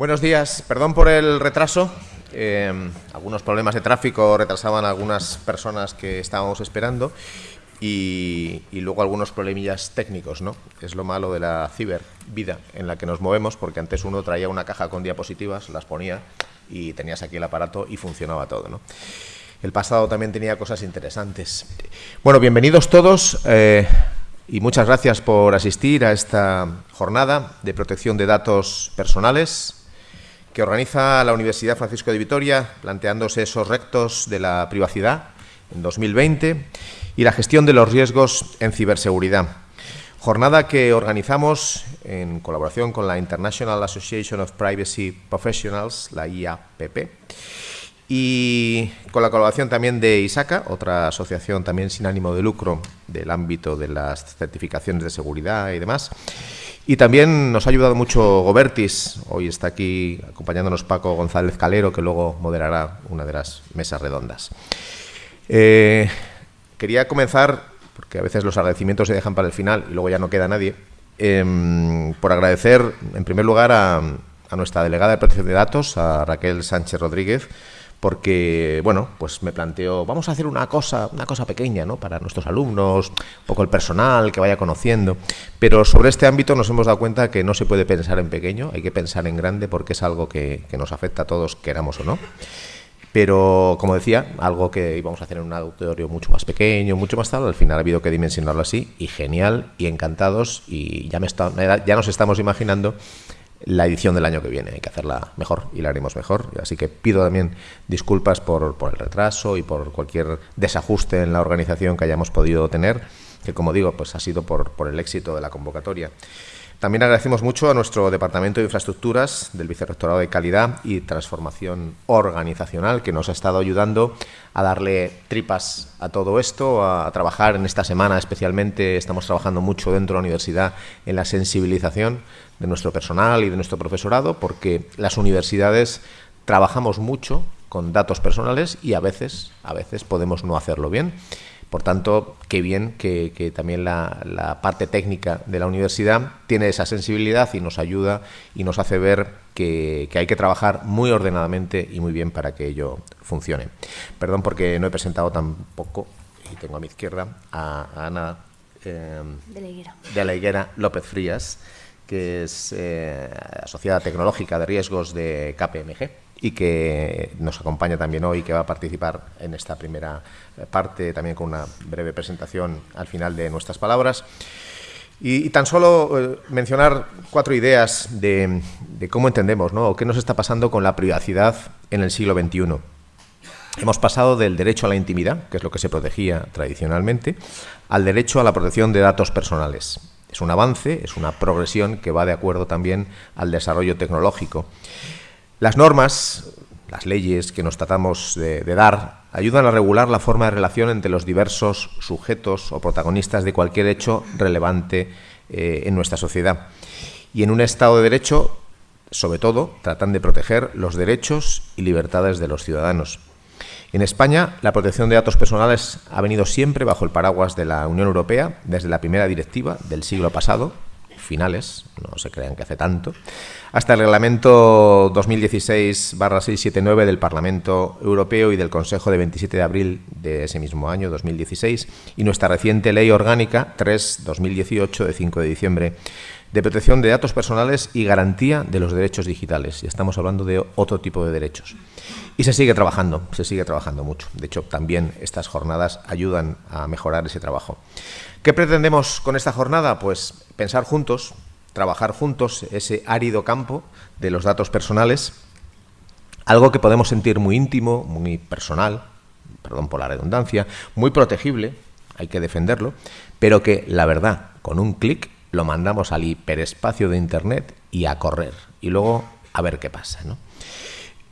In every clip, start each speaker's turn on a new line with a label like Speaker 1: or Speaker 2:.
Speaker 1: Buenos días, perdón por el retraso. Eh, algunos problemas de tráfico retrasaban a algunas personas que estábamos esperando y, luego algunos problemillas técnicos, ¿no? Es lo malo de la cibervida en la que nos movemos, porque antes uno traía una caja con diapositivas, las ponía y tenías aquí el aparato y funcionaba todo, ¿no? El pasado también tenía cosas interesantes. Bueno, bienvenidos todos eh, y muchas gracias por asistir a esta jornada de protección de datos personales que organiza la Universidad Francisco de Vitoria, planteándose esos rectos de la privacidad en 2020 y la gestión de los riesgos en ciberseguridad. Jornada que organizamos en colaboración con la International Association of Privacy Professionals, la IAPP, y con la colaboración también de ISACA, otra asociación también sin ánimo de lucro del ámbito de las certificaciones de seguridad y demás. Y también nos ha ayudado mucho Gobertis. Hoy está aquí acompañándonos Paco González Calero, que luego moderará una de las mesas redondas. Eh, quería comenzar, porque a veces los agradecimientos se dejan para el final y luego ya no queda nadie, em, por agradecer en primer lugar a, a nuestra delegada de protección de datos, a Raquel Sánchez Rodríguez, porque, bueno, pues me planteo, vamos a hacer una cosa, una cosa pequeña, ¿no? Para nuestros alumnos, un poco el personal, que vaya conociendo. Pero sobre este ámbito nos hemos dado cuenta que no se puede pensar en pequeño, hay que pensar en grande porque es algo que, nos afecta a todos, queramos o no. Pero, como decía, algo que íbamos a hacer en un auditorio mucho más pequeño, mucho más tal, al final ha habido que dimensionarlo así, y genial, y encantados, y ya, me está, ya nos estamos imaginando la edición del año que viene. Hay que hacerla mejor y la haremos mejor. Así que pido también disculpas por, por el retraso y por cualquier desajuste en la organización que hayamos podido tener, que como digo, pues ha sido por, por el éxito de la convocatoria. También agradecemos mucho a nuestro Departamento de Infraestructuras del Vicerrectorado de Calidad y Transformación Organizacional, que nos ha estado ayudando a darle tripas a todo esto, a, trabajar en esta semana especialmente. Estamos trabajando mucho dentro de la universidad en la sensibilización de nuestro personal y de nuestro profesorado, porque las universidades trabajamos mucho con datos personales y a veces, a veces podemos no hacerlo bien. Por tanto, qué bien que, también la, parte técnica de la universidad tiene esa sensibilidad y nos ayuda y nos hace ver que, hay que trabajar muy ordenadamente y muy bien para que ello funcione. Perdón porque no he presentado tampoco, y tengo a mi izquierda, a, Ana
Speaker 2: eh,
Speaker 1: de, la Higuera López Frías, que es eh, asociada tecnológica de riesgos de KPMG y que nos acompaña también hoy, que va a participar en esta primera parte, también con una breve presentación al final de nuestras palabras. Y, tan solo eh, mencionar cuatro ideas de, cómo entendemos, ¿no? o qué nos está pasando con la privacidad en el siglo XXI. Hemos pasado del derecho a la intimidad, que es lo que se protegía tradicionalmente, al derecho a la protección de datos personales. Es un avance, es una progresión que va de acuerdo también al desarrollo tecnológico. Las normas, las leyes que nos tratamos de, dar, ayudan a regular la forma de relación entre los diversos sujetos o protagonistas de cualquier hecho relevante eh, en nuestra sociedad. Y en un Estado de Derecho, sobre todo, tratan de proteger los derechos y libertades de los ciudadanos. En España, la protección de datos personales ha venido siempre bajo el paraguas de la Unión Europea desde la primera directiva del siglo pasado, finales, no se crean que hace tanto, hasta el reglamento 2016-679 del Parlamento Europeo y del Consejo de 27 de abril de ese mismo año, 2016, y nuestra reciente Ley Orgánica 3-2018 de 5 de diciembre de protección de datos personales y garantía de los derechos digitales. Y estamos hablando de otro tipo de derechos. Y se sigue trabajando, se sigue trabajando mucho. De hecho, también estas jornadas ayudan a mejorar ese trabajo. ¿Qué pretendemos con esta jornada? Pues pensar juntos, trabajar juntos ese árido campo de los datos personales, algo que podemos sentir muy íntimo, muy personal, perdón por la redundancia, muy protegible, hay que defenderlo, pero que la verdad, con un clic lo mandamos al hiperespacio de Internet y a correr, y luego a ver qué pasa. ¿no?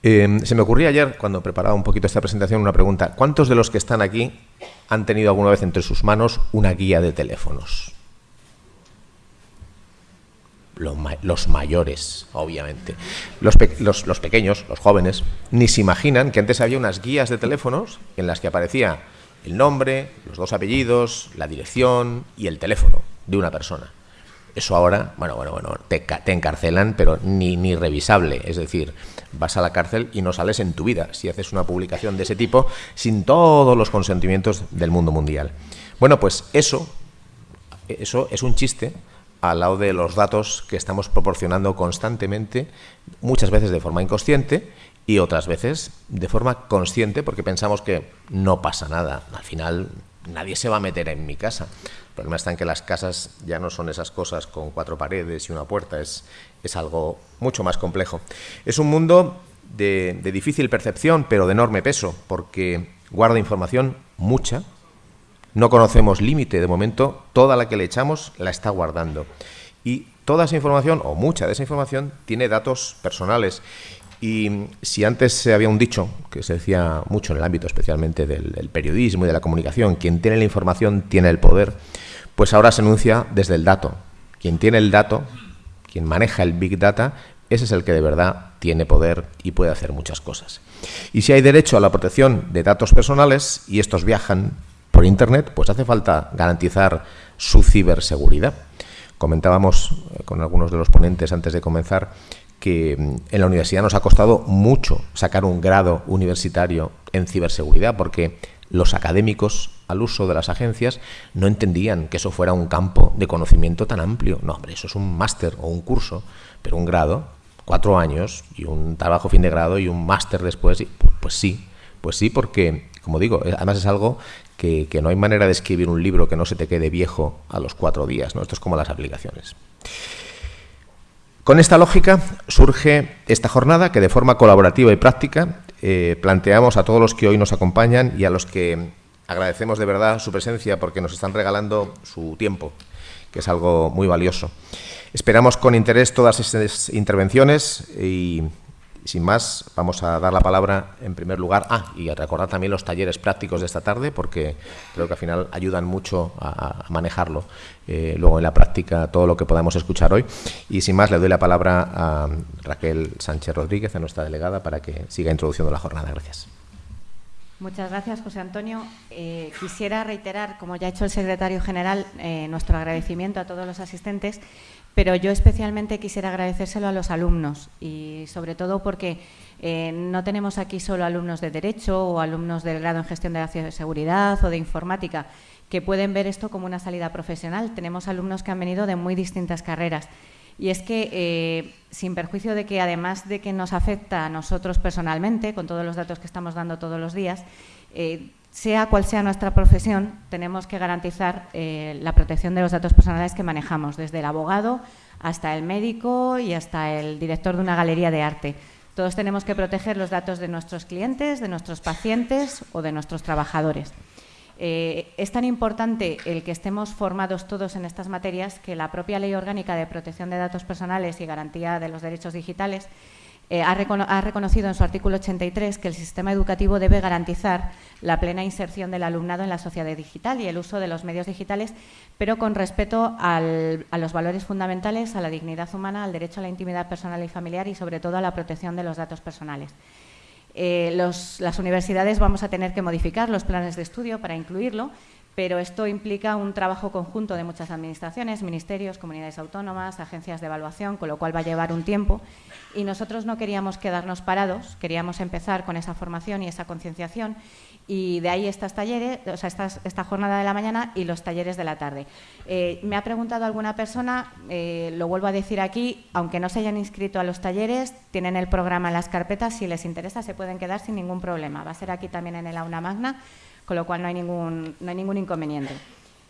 Speaker 1: Em, se me ocurría ayer, cuando preparaba un poquito esta presentación, una pregunta. ¿Cuántos de los que están aquí han tenido alguna vez entre sus manos una guía de teléfonos? Los, mayores, obviamente. Los, los, pequeños, los jóvenes, ni se imaginan que antes había unas guías de teléfonos en las que aparecía el nombre, los dos apellidos, la dirección y el teléfono de una persona. Eso ahora, bueno, bueno, bueno, te, encarcelan, pero ni, ni revisable. Es decir, vas a la cárcel y no sales en tu vida si haces una publicación de ese tipo sin todos los consentimientos del mundo mundial. Bueno, pues eso, eso es un chiste al lado de los datos que estamos proporcionando constantemente, muchas veces de forma inconsciente y otras veces de forma consciente porque pensamos que no pasa nada. Al final nadie se va a meter en mi casa. El problema está en que las casas ya no son esas cosas con cuatro paredes y una puerta, es, es algo mucho más complejo. Es un mundo de, de difícil percepción, pero de enorme peso, porque guarda información mucha, no conocemos límite, de momento toda la que le echamos la está guardando. Y toda esa información, o mucha de esa información, tiene datos personales. Y si antes había un dicho que se decía mucho en el ámbito especialmente del, periodismo y de la comunicación, quien tiene la información tiene el poder, pues ahora se enuncia desde el dato. Quien tiene el dato, quien maneja el Big Data, ese es el que de verdad tiene poder y puede hacer muchas cosas. Y si hay derecho a la protección de datos personales y estos viajan por Internet, pues hace falta garantizar su ciberseguridad. Comentábamos eh, con algunos de los ponentes antes de comenzar que mm, en la universidad nos ha costado mucho sacar un grado universitario en ciberseguridad porque los académicos al uso de las agencias no entendían que eso fuera un campo de conocimiento tan amplio. No, hombre, eso es un máster o un curso, pero un grado, cuatro años y un trabajo fin de grado y un máster después, pues, sí, pues sí, porque, como digo, eh, además es algo que, no hay manera de escribir un libro que no se te quede viejo a los cuatro días. ¿no? Esto es como las aplicaciones. Con esta lógica surge esta jornada que de forma colaborativa y práctica eh, planteamos a todos los que hoy nos acompañan y a los que agradecemos de verdad su presencia porque nos están regalando su tiempo, que es algo muy valioso. Esperamos con interés todas estas intervenciones y sin más, vamos a dar la palabra en primer lugar. Ah, y a recordar también los talleres prácticos de esta tarde, porque creo que al final ayudan mucho a, manejarlo eh, luego en la práctica todo lo que podamos escuchar hoy. Y sin más, le doy la palabra a Raquel Sánchez Rodríguez, a nuestra delegada, para que siga introduciendo la jornada. Gracias.
Speaker 2: Muchas gracias, José Antonio. Eh, quisiera reiterar, como ya ha hecho el secretario general, eh, nuestro agradecimiento a todos los asistentes pero yo especialmente quisiera agradecérselo a los alumnos y sobre todo porque eh, no tenemos aquí solo alumnos de Derecho o alumnos del grado en Gestión de la Seguridad o de Informática que pueden ver esto como una salida profesional. Tenemos alumnos que han venido de muy distintas carreras. Y es que, eh, sin perjuicio de que además de que nos afecta a nosotros personalmente, con todos los datos que estamos dando todos los días, eh, sea cual sea nuestra profesión, tenemos que garantizar eh, la protección de los datos personales que manejamos, desde el abogado hasta el médico y hasta el director de una galería de arte. Todos tenemos que proteger los datos de nuestros clientes, de nuestros pacientes o de nuestros trabajadores. Eh, es tan importante el que estemos formados todos en estas materias que la propia Ley Orgánica de Protección de Datos Personales y Garantía de los Derechos Digitales eh, ha, reconocido en su artículo 83 que el sistema educativo debe garantizar la plena inserción del alumnado en la sociedad digital y el uso de los medios digitales, pero con respeto a los valores fundamentales, a la dignidad humana, al derecho a la intimidad personal y familiar y, sobre todo, a la protección de los datos personales. Eh, las universidades vamos a tener que modificar los planes de estudio para incluirlo, pero esto implica un trabajo conjunto de muchas administraciones, ministerios, comunidades autónomas, agencias de evaluación, con lo cual va a llevar un tiempo. Y nosotros no queríamos quedarnos parados, queríamos empezar con esa formación y esa concienciación y de ahí estas talleres, o sea, esta, jornada de la mañana y los talleres de la tarde. Eh, me ha preguntado alguna persona, eh, lo vuelvo a decir aquí, aunque no se hayan inscrito a los talleres, tienen el programa en las carpetas, si les interesa se pueden quedar sin ningún problema. Va a ser aquí también en el aula magna, con lo cual no hay ningún, no hay ningún inconveniente.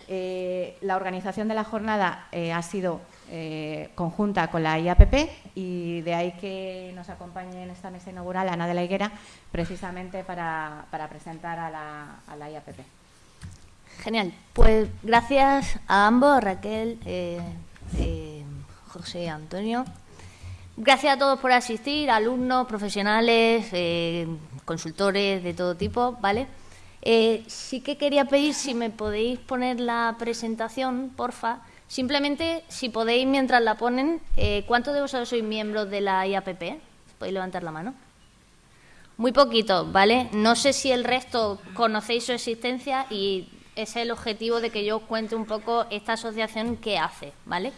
Speaker 2: Eh, la organización de la jornada ha sido eh, conjunta con la IAPP y de ahí que nos acompañe en esta mesa inaugural Ana de la Higuera, precisamente para, presentar a la, IAPP.
Speaker 3: Genial. Pues gracias a ambos, Raquel, eh, eh, José Antonio. Gracias a todos por asistir, alumnos, profesionales, consultores de todo tipo, ¿vale? Sí que quería pedir si me podéis poner la presentación, porfa, Simplemente, si podéis, mientras la ponen, eh, ¿cuántos de vosotros sois miembros de la IAPP? ¿Podéis levantar la mano? Muy poquito, ¿vale? No sé si el resto conocéis su existencia y ese es el objetivo de que yo os cuente un poco esta asociación qué hace, ¿vale?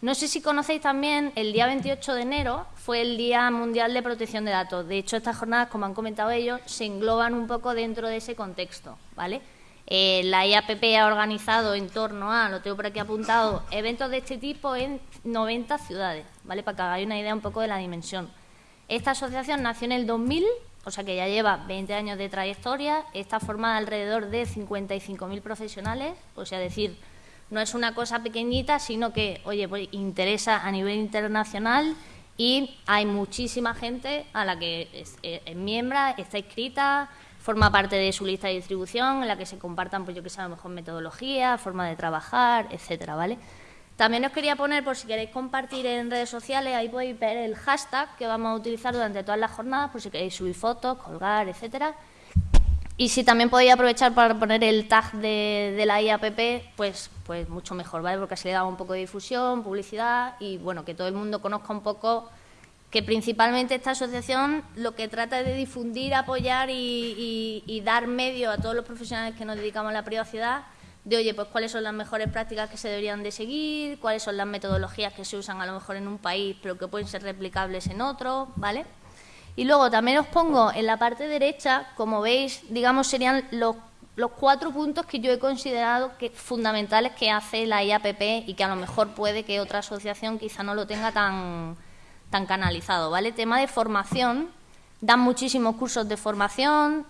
Speaker 3: No sé si conocéis también, el día 28 de enero fue el Día Mundial de Protección de Datos. De hecho, estas jornadas, como han comentado ellos, se engloban un poco dentro de ese contexto, ¿vale? Eh, la IAPP ha organizado en torno a, lo tengo por aquí apuntado, eventos de este tipo en 90 ciudades, ¿vale? Para que hagáis una idea un poco de la dimensión. Esta asociación nació en el 2000, o sea que ya lleva 20 años de trayectoria, está formada alrededor de 55.000 profesionales, o sea, decir, no es una cosa pequeñita, sino que, oye, pues interesa a nivel internacional y hay muchísima gente a la que es, es, miembro, está inscrita, forma parte de su lista de distribución en la que se compartan, pues yo que sé, a lo mejor metodología, forma de trabajar, etcétera, ¿vale? También os quería poner, por si queréis compartir en redes sociales, ahí podéis ver el hashtag que vamos a utilizar durante todas las jornadas, por si queréis subir fotos, colgar, etcétera. Y si también podéis aprovechar para poner el tag de, la IAPP, pues, pues mucho mejor, ¿vale? Porque así le da un poco de difusión, publicidad y, bueno, que todo el mundo conozca un poco que principalmente esta asociación lo que trata es de difundir, apoyar y, dar medio a todos los profesionales que nos dedicamos a la privacidad de, oye, pues cuáles son las mejores prácticas que se deberían de seguir, cuáles son las metodologías que se usan a lo mejor en un país pero que pueden ser replicables en otro, ¿vale? Y luego también os pongo en la parte derecha, como veis, digamos, serían los, cuatro puntos que yo he considerado que fundamentales que hace la IAPP y que a lo mejor puede que otra asociación quizá no lo tenga tan, tan canalizado, ¿vale? Tema de formación, dan muchísimos cursos de formación.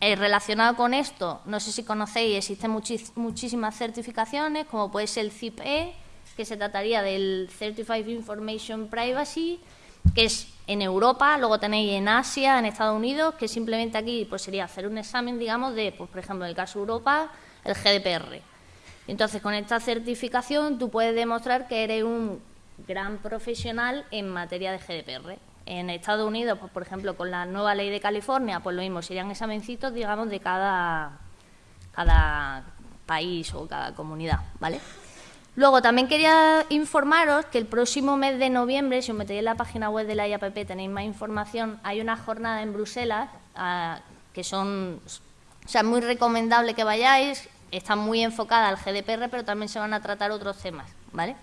Speaker 3: Eh, relacionado con esto, no sé si conocéis, existen muchísimas certificaciones, como puede ser el CIPE, que se trataría del Certified Information Privacy, que es en Europa, luego tenéis en Asia, en Estados Unidos, que simplemente aquí pues sería hacer un examen, digamos, de, pues, por ejemplo, en el caso de Europa, el GDPR. Entonces, con esta certificación tú puedes demostrar que eres un gran profesional en materia de GDPR. En Estados Unidos, pues, por ejemplo, con la nueva ley de California, pues lo mismo, serían examencitos, digamos, de cada, cada país o cada comunidad, ¿vale? Luego, también quería informaros que el próximo mes de noviembre, si os metéis en la página web de la IAPP tenéis más información, hay una jornada en Bruselas ah, que son, o sea, muy recomendable que vayáis, está muy enfocada al GDPR, pero también se van a tratar otros temas, ¿vale?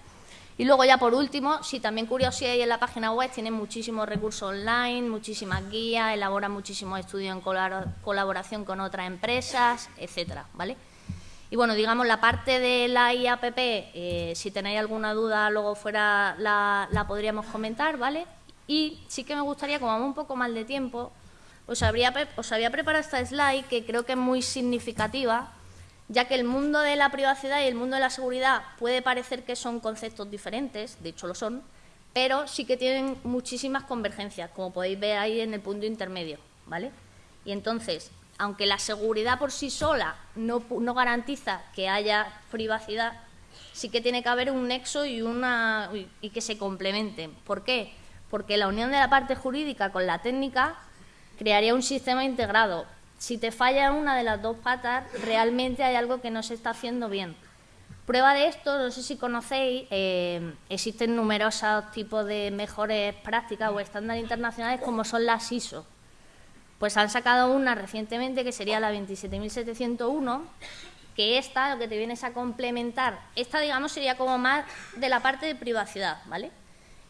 Speaker 3: Y luego ya por último, si también curiosidad en la página web, tienen muchísimos recursos online, muchísimas guías, elaboran muchísimos estudios en colaboración con otras empresas, etcétera, ¿vale? Y bueno, digamos, la parte de la IAPP, eh, si tenéis alguna duda, luego fuera la, podríamos comentar, ¿vale? Y sí que me gustaría, como vamos un poco mal de tiempo, os, habría, os había preparado esta slide que creo que es muy significativa, ya que el mundo de la privacidad y el mundo de la seguridad puede parecer que son conceptos diferentes, de hecho lo son, pero sí que tienen muchísimas convergencias, como podéis ver ahí en el punto intermedio, ¿vale? Y entonces, aunque la seguridad por sí sola no, garantiza que haya privacidad, sí que tiene que haber un nexo y, una, y que se complementen. ¿Por qué? Porque la unión de la parte jurídica con la técnica crearía un sistema integrado. Si te falla una de las dos patas, realmente hay algo que no se está haciendo bien. Prueba de esto, no sé si conocéis, eh, existen numerosos tipos de mejores prácticas o estándares internacionales como son las ISO, pues han sacado una recientemente que sería la 27.701, que esta lo que te vienes a complementar, esta digamos sería como más de la parte de privacidad, ¿vale?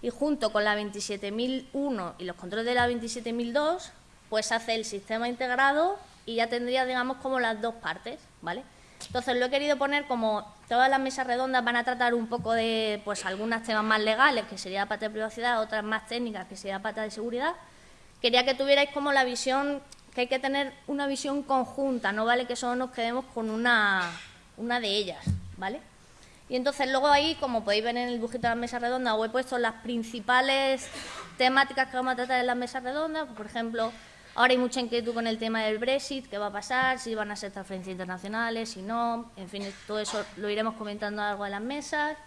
Speaker 3: Y junto con la 27.001 y los controles de la 27.002, pues hace el sistema integrado y ya tendría digamos como las dos partes, ¿vale? Entonces lo he querido poner como todas las mesas redondas van a tratar un poco de pues algunos temas más legales, que sería la parte de privacidad, otras más técnicas, que sería la parte de seguridad, quería que tuvierais como la visión, que hay que tener una visión conjunta, no vale que solo nos quedemos con una, una de ellas, ¿vale? Y entonces luego ahí, como podéis ver en el dibujito de la mesa redonda, os he puesto las principales temáticas que vamos a tratar en las mesas redondas, por ejemplo, ahora hay mucha inquietud con el tema del Brexit, qué va a pasar, si van a ser transferencias internacionales, si no, en fin, todo eso lo iremos comentando a lo largo de las mesas.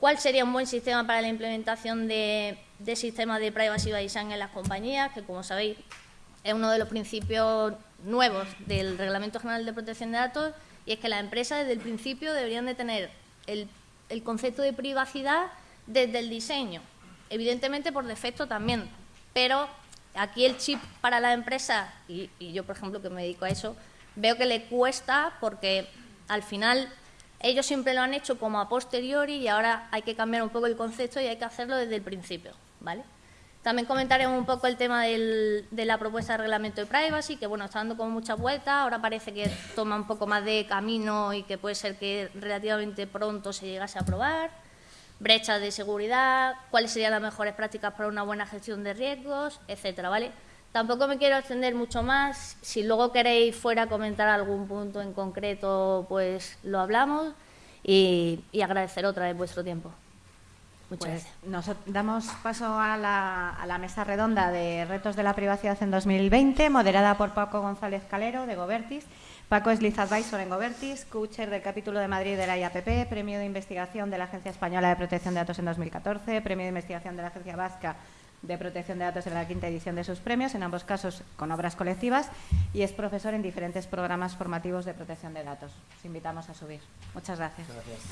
Speaker 3: ¿Cuál sería un buen sistema para la implementación de, sistemas de privacy by design en las compañías? Que, como sabéis, es uno de los principios nuevos del Reglamento General de Protección de Datos y es que las empresas desde el principio deberían de tener el, concepto de privacidad desde el diseño, evidentemente por defecto también, pero aquí el chip para la empresa, y, y yo por ejemplo que me dedico a eso, veo que le cuesta porque al final ellos siempre lo han hecho como a posteriori y ahora hay que cambiar un poco el concepto y hay que hacerlo desde el principio, ¿vale? También comentaremos un poco el tema de la propuesta de reglamento de privacy, que bueno, está dando como muchas vueltas, ahora parece que toma un poco más de camino y que puede ser que relativamente pronto se llegase a aprobar. Brechas de seguridad, cuáles serían las mejores prácticas para una buena gestión de riesgos, etcétera, ¿vale? Tampoco me quiero extender mucho más. Si luego queréis fuera comentar algún punto en concreto, pues lo hablamos y, agradecer otra vez vuestro tiempo.
Speaker 2: Muchas pues gracias. Nos damos paso a la, a la, mesa redonda de retos de la privacidad en 2020, moderada por Paco González Calero, de Gobertis. Paco es Liz Advisor en Gobertis, coacher del capítulo de Madrid de la IAPP, premio de investigación de la Agencia Española de Protección de Datos en 2014, premio de investigación de la Agencia Vasca de Protección de Datos en la quinta edición de sus premios, en ambos casos con obras colectivas, y es profesor en diferentes programas formativos de protección de datos. Os invitamos a subir. Muchas gracias. gracias.